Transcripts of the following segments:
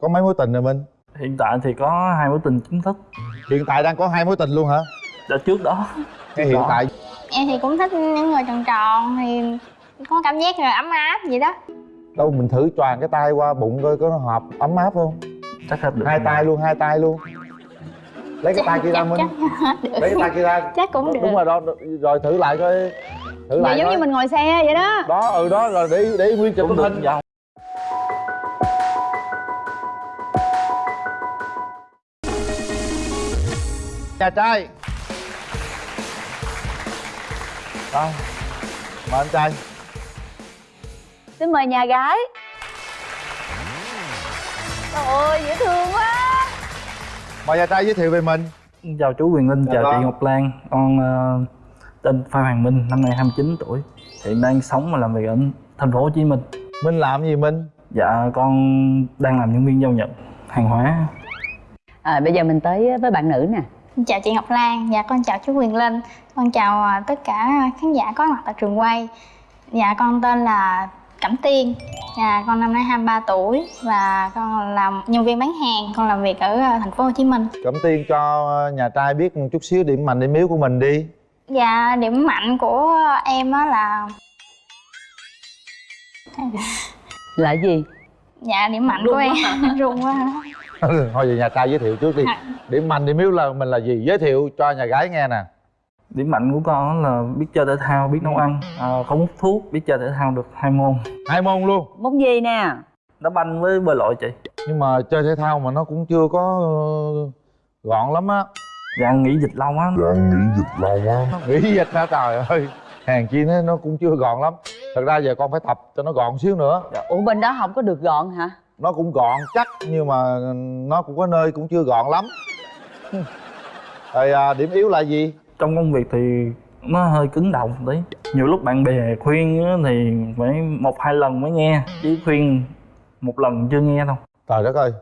có mấy mối tình rồi minh? Hiện tại thì có hai mối tình chính thức. Hiện tại đang có hai mối tình luôn hả? Đã trước đó. Cái hiện Đó. tại. Em thì cũng thích những người tròn tròn thì có cảm giác là ấm áp vậy đó. Đâu mình thử choàng cái tay qua bụng coi có nó hợp ấm áp không? Chắc hết được hai tay luôn hai tay luôn. Lấy cái tay kia ra minh. lấy cái tay kia ra. Chắc cũng được. đúng rồi đó. Rồi thử lại coi. Thử Vậy lại giống coi. như mình ngồi xe vậy đó. Đó ừ đó. Rồi để để nguyên chụp tấm hình nhà trai. Đó mời anh trai. Xin mời nhà gái. Trời ơi dễ thương quá. Mời nhà trai giới thiệu về mình. Chào chú Quyền Linh Dạ chào vâng. chị Ngọc Lan. Con ờ, tên Phan Hoàng Minh năm nay 29 tuổi. Hiện đang sống và làm việc ở thành phố Hồ Chí Minh. Minh làm gì minh? Dạ con đang làm nhân viên giao nhận hàng hóa. À, bây giờ mình tới với bạn nữ nè chào chị Ngọc Lan dạ con chào chú Quyền Linh. Con chào à, tất cả khán giả có mặt tại trường quay. Dạ con tên là Cẩm Tiên. Dạ con năm nay 23 tuổi và con làm nhân viên bán hàng con làm việc ở à, thành phố Hồ Chí Minh. Cẩm tiên cho nhà trai biết một chút xíu điểm mạnh điểm yếu của mình đi. Dạ điểm mạnh của em á là là gì? Dạ điểm mạnh của em. run quá hả? thôi về nhà trai giới thiệu trước đi. Dạ. điểm mạnh điểm yếu là mình là gì? Giới thiệu cho nhà gái nghe nè. Điểm mạnh của con là biết chơi thể thao biết nấu ăn. Ờ, không hút thuốc biết chơi thể thao được hai môn. Hai môn luôn? Món gì nè? Đá banh với bơi lội chị. Nhưng mà chơi thể thao mà nó cũng chưa có ờ, gọn lắm á. Dạ nghỉ dịch lâu quá. Nghĩ dịch hả? Trời ơi. Hàng chi nó nó cũng chưa gọn lắm. Thật ra giờ con phải tập cho nó gọn xíu nữa. Ủa bên đó không có được gọn hả nó cũng gọn chắc nhưng mà nó cũng có nơi cũng chưa gọn lắm. Rồi à, điểm yếu là gì? Trong công việc thì nó hơi cứng đầu một tí. Nhiều lúc bạn bè khuyên á thì phải một hai lần mới nghe chứ khuyên một lần chưa nghe đâu. Trời đất ơi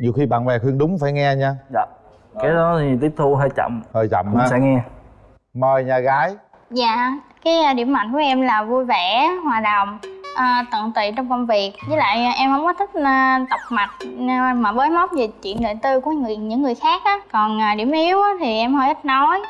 nhiều khi bạn bè khuyên đúng phải nghe nha. Dạ. Cái đó thì tiếp thu hơi chậm. Hơi chậm ha. sẽ nghe. Mời nhà gái. Dạ, cái à, điểm mạnh của em là vui vẻ, hòa đồng, à, tận tụy trong công việc. Với lại à, em không có thích à, tập mạch à, mà bới móc về chuyện đời tư của người, những người khác á. Còn à, điểm yếu á, thì em hơi ít nói,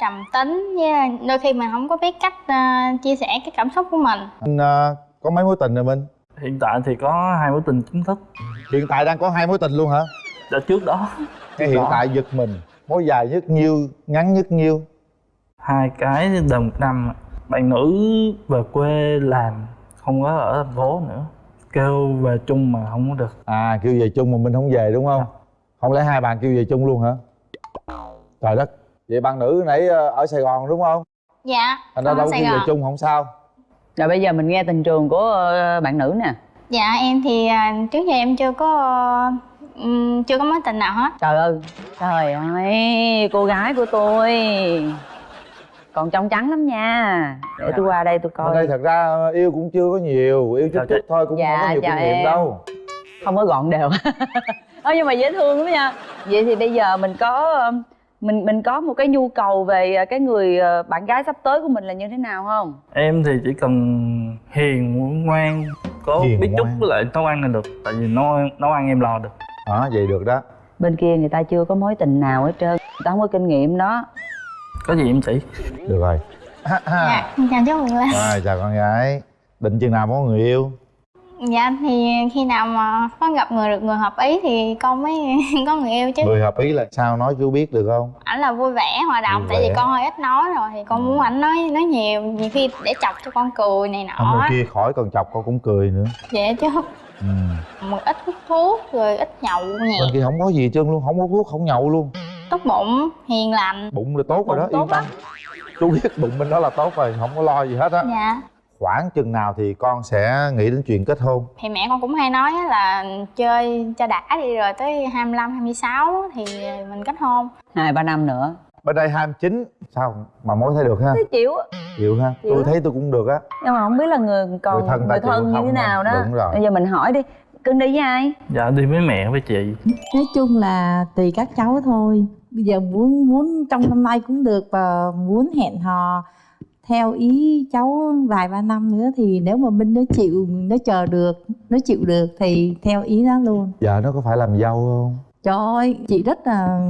trầm tính với đôi khi mình không có biết cách à, chia sẻ cái cảm xúc của mình. Anh à, có mấy mối tình rồi minh? Hiện tại thì có hai mối tình chính thức. Hiện tại đang có hai mối tình luôn hả? Đã trước đó. Cái hiện Đó. tại giật mình mối dài nhất nhiêu ngắn nhất nhiêu? Hai cái một năm bạn nữ về quê làm không có ở thành phố nữa. Kêu về chung mà không có được. À kêu về chung mà mình không về đúng không? Không lẽ hai bạn kêu về chung luôn hả? Trời đất. Vậy bạn nữ nãy ờ, ở sài gòn đúng không? Dạ, thành ra ở đâu Sài kêu về chung không sao. Rồi bây giờ mình nghe tình trường của ờ, bạn nữ nè. Dạ, em thì à, trước giờ em chưa có ừm, chưa có mối tình nào hết. Trời ơi trời ơi cô gái của tôi còn trong trắng lắm nha. Để tôi qua đây tôi ở đây coi thật ra yêu cũng chưa có nhiều yêu chút chút thôi cũng Dạ, không có nhiều chào kinh nghiệm em. đâu. Không có gọn đều. Ơ nhưng mà dễ thương lắm nha. Vậy thì bây giờ mình có mình mình có một cái nhu cầu về cái người ờ, bạn gái sắp tới của mình là như thế nào không? Em thì chỉ cần hiền ngoan có Hiền biết chút ngoan. với lại nấu ăn là được tại vì nấu nấu ăn em lo được. Đó vậy được đó. Bên kia người ta chưa có mối tình nào hết trơn người ta không có kinh nghiệm đó có gì em chỉ? Được rồi. Dạ, chào chú Quyền Linh rồi chào con gái. Định chừng nào có người yêu? Dạ thì khi nào mà có gặp người được người hợp ý thì con mới có người yêu chứ. Người hợp ý là sao? Nói chú biết được không? Ảnh là vui vẻ hòa đồng Vui tại vì con hơi ít nói rồi thì con muốn ảnh nói nói nhiều nhiều khi để chọc cho con cười này nọ. Người kia khỏi cần chọc con cũng cười nữa. Vậy chứ. Ừ. một ít hút thuốc rồi ít nhậu nhẹ bên kia không có gì hết trơn luôn không hút thuốc không nhậu luôn tốt bụng hiền lành. Bụng là tốt rồi đó tốt yên tâm. chú biết bụng bên đó là tốt rồi không có lo gì hết á. Dạ. Khoảng chừng nào thì con sẽ nghĩ đến chuyện kết hôn? Thì mẹ con cũng hay nói á là chơi cho đã đi rồi tới 25, 26 thì mình kết hôn. Hai ba năm nữa. Bên đây 29 sao mà mối thấy được ha? Thấy chịu. Á chịu ha? Chịu. Tôi thấy tôi cũng được á. Nhưng mà không biết là người còn Người thân người thân như thế nào đó. Đúng rồi. bây giờ mình hỏi đi cưng đi với ai? Dạ đi với mẹ với chị. Nói chung là tùy các cháu thôi bây giờ muốn muốn trong năm nay cũng được và muốn hẹn hò theo ý cháu vài ba năm nữa thì nếu mà minh nó chịu, nó chờ được, nó chịu được thì theo ý nó luôn. Vợ nó có phải làm dâu không? Trời ơi chị rất là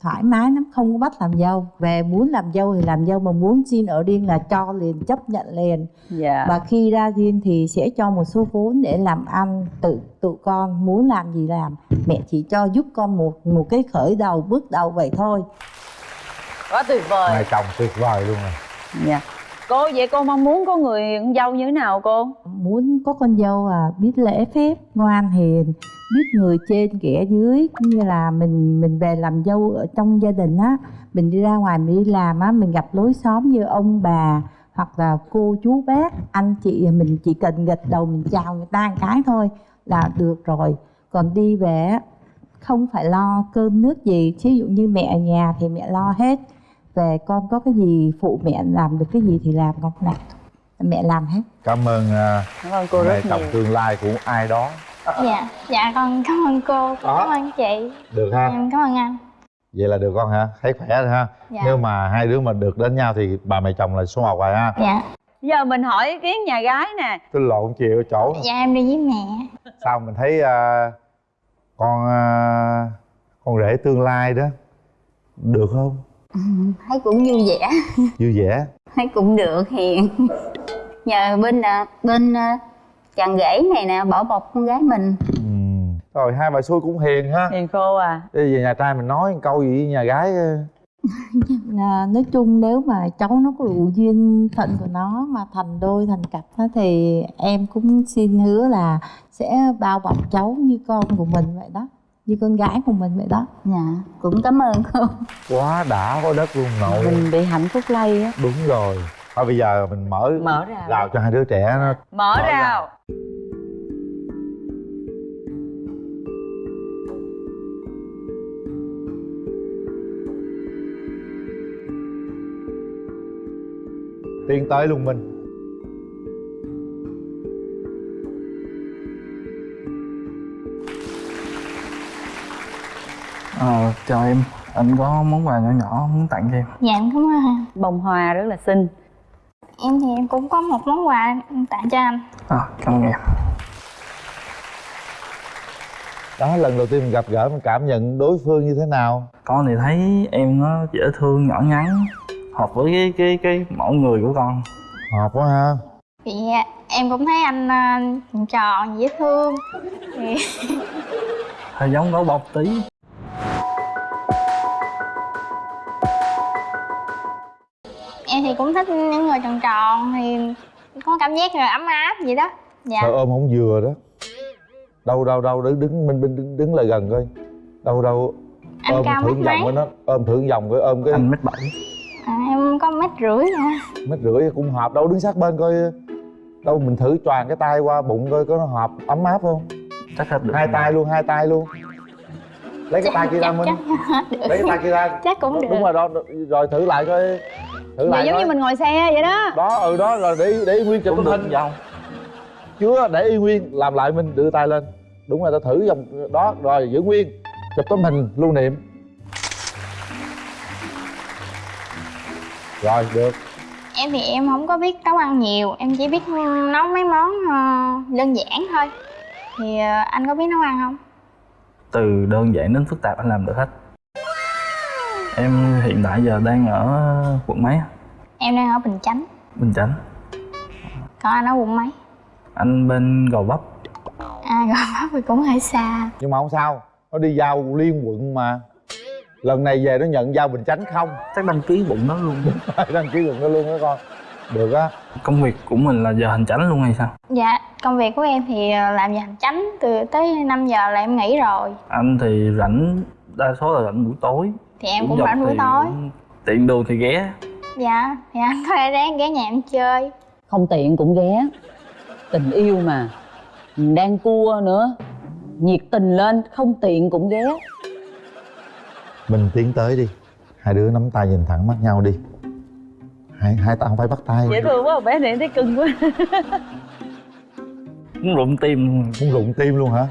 thoải mái lắm không có bắt làm dâu. Về muốn làm dâu thì làm dâu mà muốn xin ở riêng là cho liền chấp nhận liền. Dạ. Và khi ra riêng thì sẽ cho một số vốn để làm ăn tự tụi con muốn làm gì làm. Mẹ chỉ cho giúp con một một cái khởi đầu bước đầu vậy thôi. Quá tuyệt vời. Hai chồng tuyệt vời luôn rồi. Dạ cô vậy cô mong muốn có người con dâu như thế nào cô? Muốn có con dâu à biết lễ phép ngoan hiền biết người trên kẻ dưới. Cũng như là mình mình về làm dâu ở trong gia đình á mình đi ra ngoài mình đi làm á mình gặp lối xóm như ông bà hoặc là cô chú bác anh chị mình chỉ cần gật đầu mình chào người ta một cái thôi là được rồi. Còn đi về á, không phải lo cơm nước gì. Ví dụ như mẹ ở nhà thì mẹ lo hết về con có cái gì phụ mẹ làm được cái gì thì làm con làm. Mẹ làm hết. Cảm ơn uh, cảm ơn cô mẹ rất chồng nhiều. tương lai của ai đó. Dạ dạ con cảm ơn cô. Đó. cảm ơn chị. Được ha. Em cảm ơn anh. Vậy là được con hả thấy khỏe rồi ha. Dạ. Nếu mà hai đứa mà được đến nhau thì bà mẹ chồng là số một rồi ha. Dạ. Giờ mình hỏi ý kiến nhà gái nè. Tôi lộn chiều chỗ. Dạ em đi với mẹ. Sao mình thấy à, con à, con rể tương lai đó được không thấy cũng vui vẻ. Vui vẻ? Thấy cũng được hiền. Nhờ bên là bên ờ, chàng rể này nè bảo bọc con gái mình. Ừ. rồi hai bà xui cũng hiền ha. Hiền khô à. Đi về nhà trai mình nói một câu gì với nhà gái à, nói chung nếu mà cháu nó có đủ duyên phận của nó mà thành đôi thành cặp á, thì em cũng xin hứa là sẽ bao bọc cháu như con của mình vậy đó như con gái của mình vậy đó. Dạ cũng cảm ơn cô quá đã có đất luôn nội. Mình bị hạnh phúc lây á. Đúng rồi. Thôi bây giờ mình mở mở ra rào cho hai đứa trẻ nó mở Mở rào rào. tiến tới luôn mình ờ chào em. Anh có món quà nhỏ nhỏ muốn tặng cho em? Dạ em cảm ơn anh. Bông hoa rất là xinh. Em thì em cũng có một món quà tặng cho anh. À, cảm ơn em. Đó lần đầu tiên mình gặp gỡ mình cảm nhận đối phương như thế nào? Con thì thấy em nó dễ thương nhỏ nhắn hợp với cái cái cái mẫu người của con. Hợp quá ha. Thì em cũng thấy anh ờ, tròn dễ thương. Thì hơi giống gấu bông tí em thì cũng thích những người tròn tròn thì có cảm giác là ấm áp vậy đó. Dạ. Sao ôm không vừa đó? Đâu đâu đâu đứng đứng minh minh đứng, đứng lại gần coi. Đâu đâu anh ôm cao thử mét vòng mấy? với nó ôm thử vòng coi ôm cái anh mét bảy. À, em có mét rưỡi à. mét rưỡi cũng hợp đâu đứng sát bên coi. Đâu mình thử choàng cái tay qua bụng coi có nó hợp ấm áp không? Chắc hết được. Hai tay luôn hai tay luôn lấy cái tay kia ra minh. lấy cái tay kia ra. Chắc cũng được. đúng rồi đó rồi thử lại coi. Thử Vậy lại giống như mình ngồi xe vậy đó. Đó ừ đó rồi để để nguyên chụp hình. Dâu chưa để y nguyên làm lại minh đưa tay lên. Đúng rồi ta thử vòng đó rồi giữ nguyên. Chụp tấm hình lưu niệm. Rồi được. Em thì em không có biết nấu ăn nhiều em chỉ biết nấu mấy món ờ, đơn giản thôi. Thì ờ, anh có biết nấu ăn không từ đơn giản đến phức tạp anh làm được hết. Em hiện tại giờ đang ở quận mấy em đang ở bình chánh. Bình chánh. Còn anh ở quận mấy? Anh bên gò vấp. À gò vấp thì cũng hơi xa. Nhưng mà không sao nó đi giao liên quận mà. Lần này về nó nhận giao bình chánh không? Chắc đăng ký bụng đó luôn. Đăng ký quận đó luôn đó con. Được á. Công việc của mình là giờ hành chánh luôn hay sao? Dạ công việc của em thì ờ, làm giờ hành chánh từ tới 5 giờ là em nghỉ rồi. Anh thì rảnh đa số là rảnh buổi tối. Thì em Cũng rảnh buổi tối. cũng tiện đường thì ghé. Dạ thì anh có thể ráng ghé nhà em chơi. Không tiện cũng ghé. Tình yêu mà. Mình đang cua nữa. Nhiệt tình lên không tiện cũng ghé. Mình tiến tới đi. Hai đứa nắm tay nhìn thẳng mắt nhau đi. Hai hai tay không phải bắt tay. Dễ thương quá bé này thấy cưng quá cũng rụng tim. Luôn muốn rụng tim luôn hả?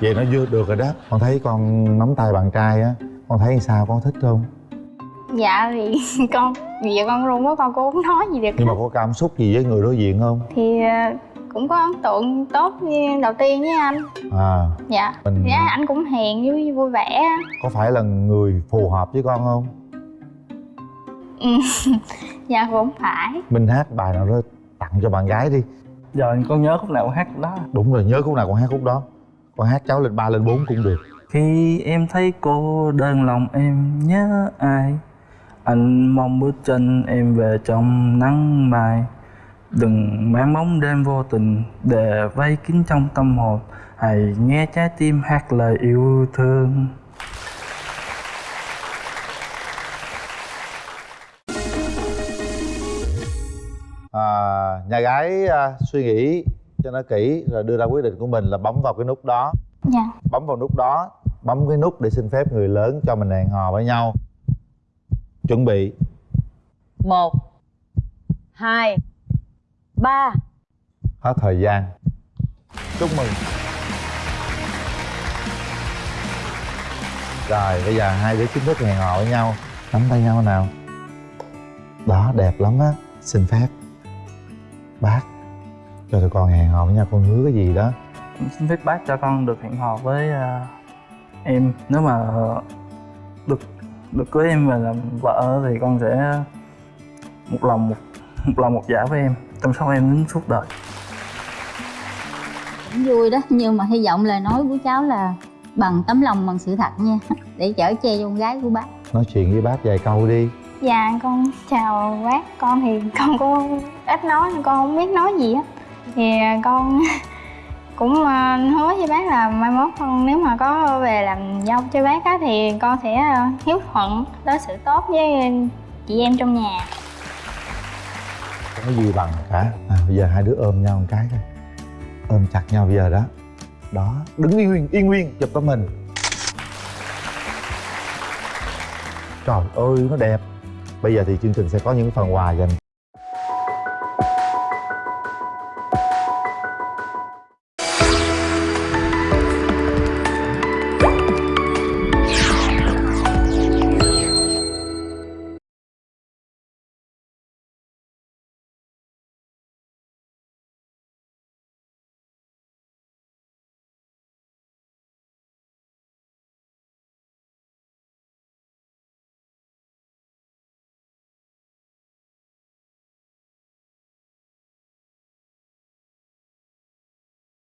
Vậy nó vừa được rồi đó. Con thấy con nắm tay bạn trai á con thấy sao con thích không? Dạ thì con vì giờ con luôn quá con cũng không nói gì được. Nhưng mà có cảm xúc gì với người đối diện không? Thì ờ, cũng có ấn tượng tốt như đầu tiên với anh. À. Dạ. Mình dạ anh cũng hiền vui vui vẻ. Có phải là người phù hợp với con không? Ừ, dạ cũng phải. Mình hát bài nào đó tặng cho bạn gái đi giờ con nhớ khúc nào con hát khúc đó đúng rồi nhớ khúc nào con hát khúc đó. Con hát cháu lên ba lên bốn cũng được. Khi em thấy cô đơn lòng em nhớ ai? Anh mong bước chân em về trong nắng mai. Đừng mang bóng đêm vô tình để vây kín trong tâm hồn. Hãy nghe trái tim hát lời yêu thương nhà gái à, suy nghĩ cho nó kỹ rồi đưa ra quyết định của mình là bấm vào cái nút đó. Dạ. Bấm vào nút đó bấm cái nút để xin phép người lớn cho mình hẹn hò với nhau. Chuẩn bị. Một hai ba. Hết thời gian. Chúc mừng. Rồi bây giờ hai đứa chính thức hẹn hò với nhau. Nắm tay nhau nào. Đó đẹp lắm á. Xin phép bác. Cho tụi con hẹn hò với nhau con hứa cái gì đó. Xin phép bác cho con được hẹn hò với à, em. Nếu mà được được cưới em về làm vợ thì con sẽ một lòng một, một lòng một dạ với em chăm sóc em đến suốt đời. Cũng vui đó nhưng mà hy vọng lời nói của cháu là bằng tấm lòng bằng sự thật nha để chở che cho con gái của bác. Nói chuyện với bác vài câu đi dạ con chào bác con thì con cũng ít nói con không biết nói gì á thì à, con cũng à, hứa với bác là mai mốt con nếu mà có về làm dâu cho bác á thì con sẽ à, hiếu thuận đối xử tốt với chị em trong nhà. Không có gì bằng cả. À, bây giờ hai đứa ôm nhau một cái thôi. Ôm chặt nhau bây giờ đó. Đó đứng yên nguyên yên nguyên chụp cho mình. Trời ơi nó đẹp bây giờ thì chương trình sẽ có những phần quà dành